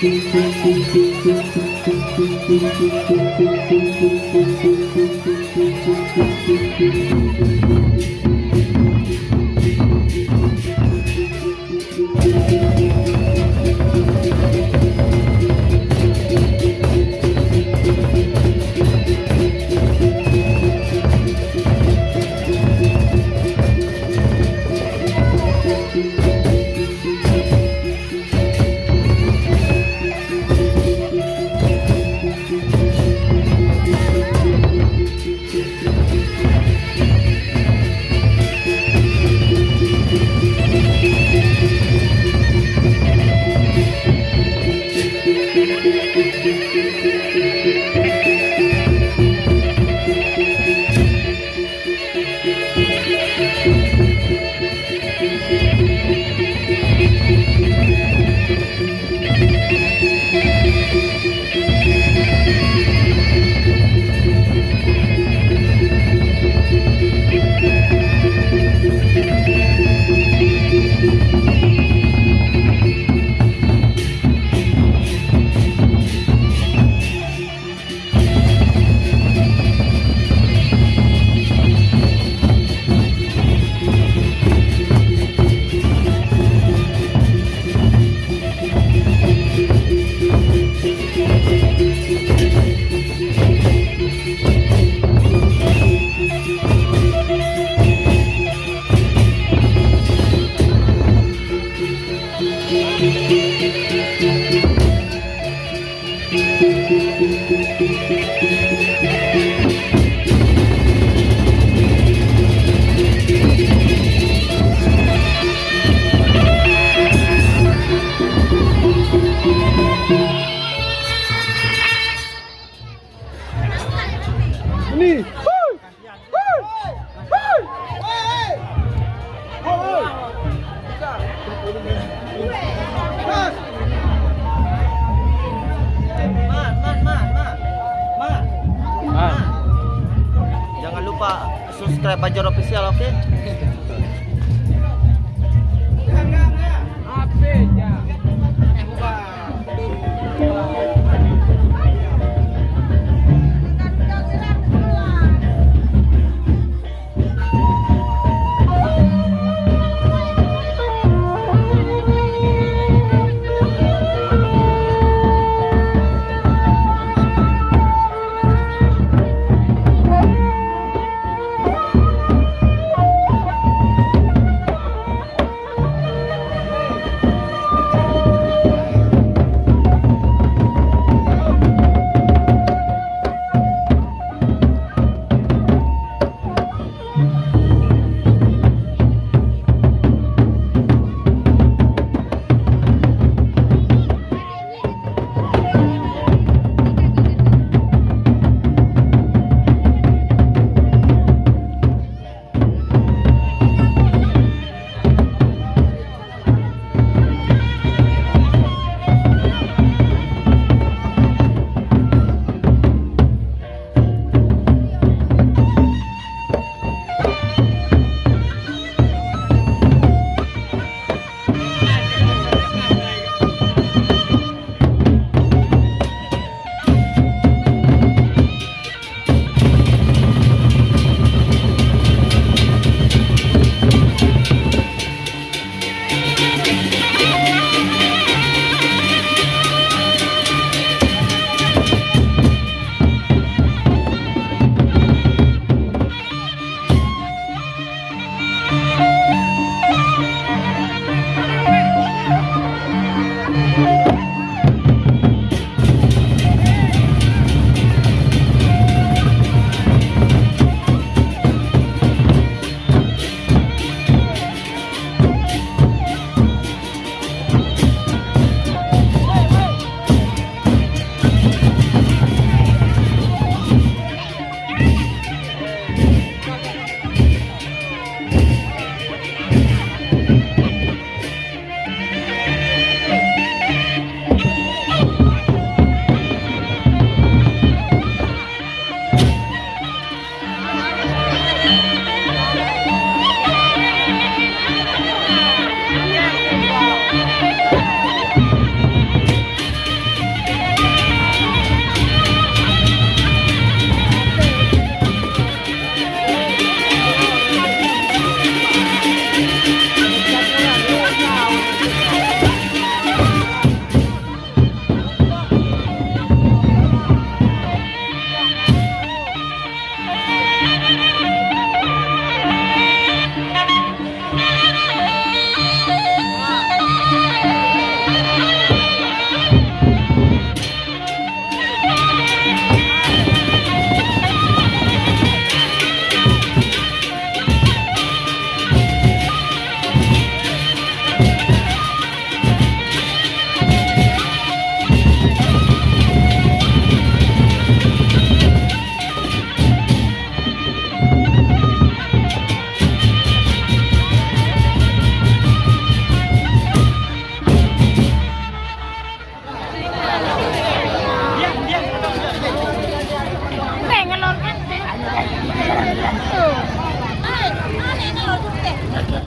Thank you. Jangan lupa subscribe Bajor official, oke?